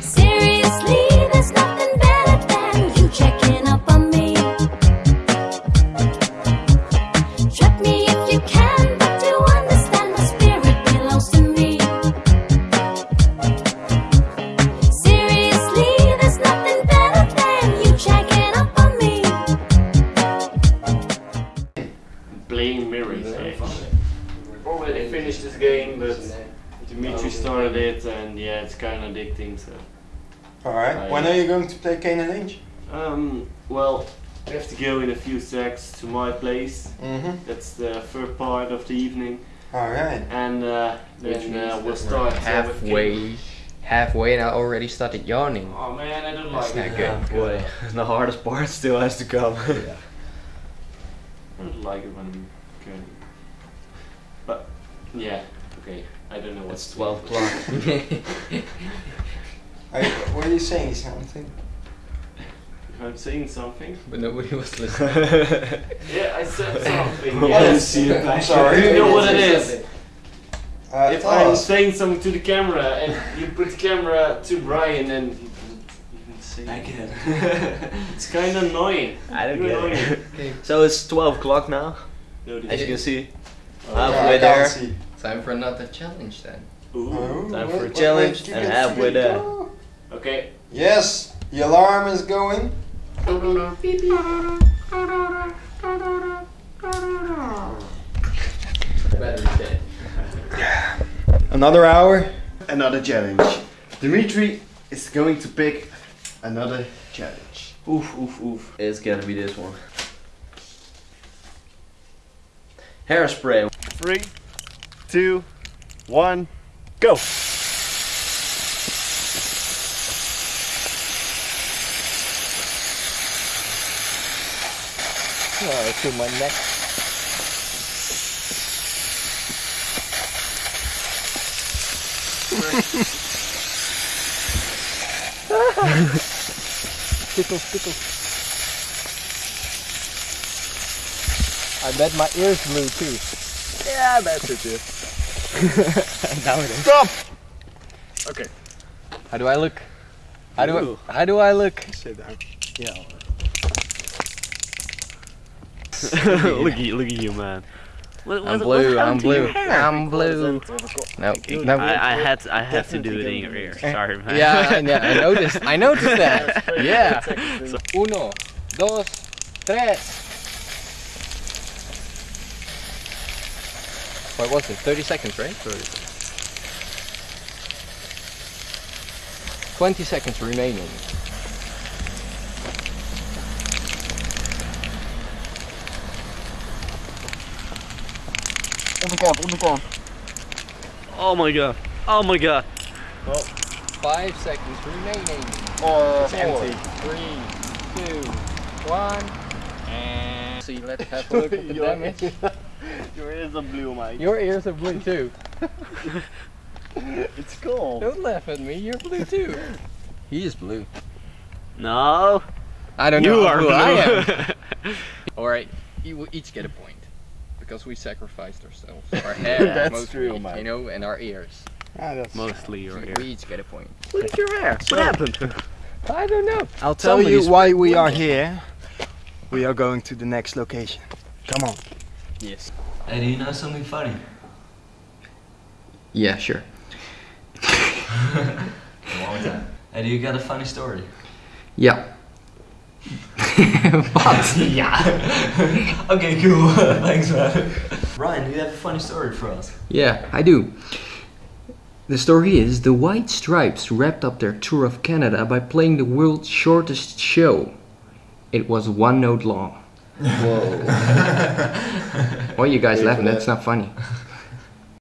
Seriously, there's nothing better than you checking up on me. Trap me if you can, but you understand my spirit belongs to me. Seriously, there's nothing better than you checking up on me. Playing mirrors. I've already finished this game, but. Dimitri started it, and yeah, it's kind of addicting. So, Alright, I- when are you going to play Kane and Age? um, well, I have to go in a few secs to my place. Mm-hmm. That's the third part of the evening, Alright. and uh, then uh, we'll start uh, halfway, halfway, and I already started yawning. Oh man, I don't That's like not it. good. boy, the hardest part still has to come. I don't like it when I'm going. But yeah, okay. I don't know what's It's 12 o'clock. What are you saying? Something? I'm saying something. but nobody was listening. Yeah, I said something. I yes. didn't see it. I'm sorry. Do you know what it is? Uh, if I'm us. saying something to the camera and you put the camera to Brian and you don't even say Again. It's kind of annoying. I don't get annoying. it. So it's 12 o'clock now, No, as you can see. Oh, I halfway can't there. See. Time for another challenge then. Ooh. Oh, Time for a challenge and have halfway see it. there. Oh. Uh, okay. Yes, the alarm is going. Another hour. Another challenge. Dimitri is going to pick another challenge. Oof, oof, oof. It's gonna be this one. Hairspray. Three, two, one, go! Oh, to my neck. tickles, tickles. I bet my ears blue too. Yeah, that's it, too. now it is. Stop! Okay, How do I look? How do Ooh. I, how do I look? sit down. Yeah. look at you, look at you, man. What, I'm blue, I'm blue, I'm blue. No, no. I, I had to, I had to do it in your ear. Sorry, man. Yeah, I, yeah, I noticed. I noticed that. Yeah. Uno, dos, tres. What was it? 30 seconds, right? Thirty. 20 seconds remaining. Oh my god. Oh my god. Five seconds remaining. Or Four, empty. three, two, one. And see, let's have a look at the damage. Your ears are blue, Mike. Your ears are blue too. It's cool. Don't laugh at me, you're blue too. He is blue. No. I don't You know are who blue. I am. Alright, you will each get a point. Because we sacrificed ourselves. Our hair, That's mostly, true, man. you know, and our ears. Ah, that's Mostly your We, ear. we each get a point. Look at your hair. What happened? I don't know. I'll tell Somebody's you why we are here. We are going to the next location. Come on. Yes. Hey, do you know something funny? Yeah, sure. long time. Hey, do you got a funny story? Yeah. what? yeah. okay, cool. Thanks, man. Ryan, do you have a funny story for us? Yeah, I do. The story is the White Stripes wrapped up their tour of Canada by playing the world's shortest show. It was one note long. Whoa. Why are you guys laughing? that. That's not funny.